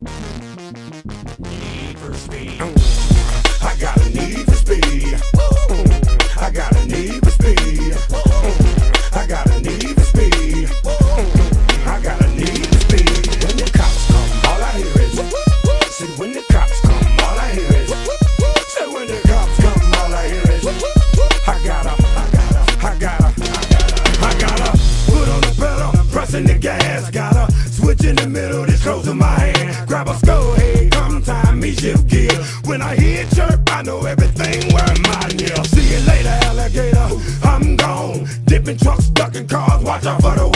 Need for speed. I got a need for speed. I got a need for speed. I got a need for speed. I got a need for speed. When the cops come, all I hear is. See, when the cops come, all I hear is. Say, when the cops come, all I hear is. I gotta, I gotta, I gotta, I gotta put on the pedal, pressing the gas. Gotta switch in the middle, this close in my hand. Grab a skull head, come time me shift gear. When I hear chirp, I know everything where mine yeah. See you later, alligator. I'm gone. Dipping trucks, ducking cars, watch out for the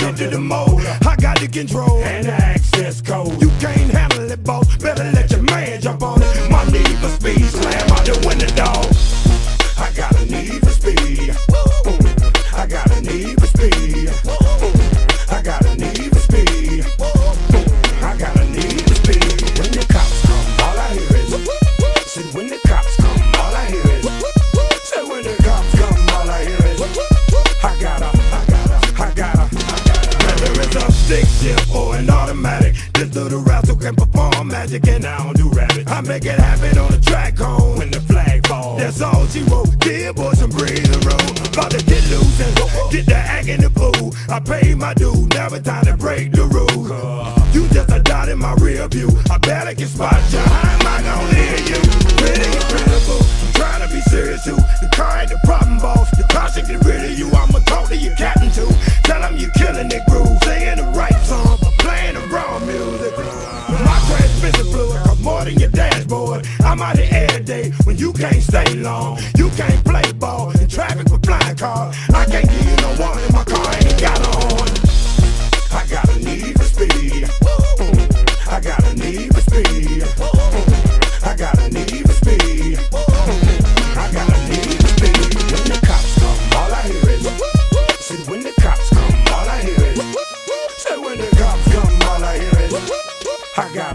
Brother to the mold. I got the control and the access code. You can't handle it, boss. Better let your man jump this little rascal can perform magic and I don't do rabbit. I make it happen on the track home when the flag falls. That's all she wrote. Dear boy, some breathe the. About to get loose and get the act in the pool. I paid my due, never time to break the rules. You just a dot in my rear view. I better get spot you. How am I gonna hear you? Pretty incredible. I'm trying to be serious too. The car ain't the problem, boss. The car should get rid of you. I'ma talk to your captain too. Tell him you're killing it groove. I'm out here every day when you can't stay long. You can't play ball in traffic with flying cars. I can't give you no one in my car ain't got on. I got a need for speed. I got a need for speed. I got a need for speed. I got a need for speed. When the cops come, all I hear is. Said when the cops come, all I hear is. Say when the cops come, all I hear is. I got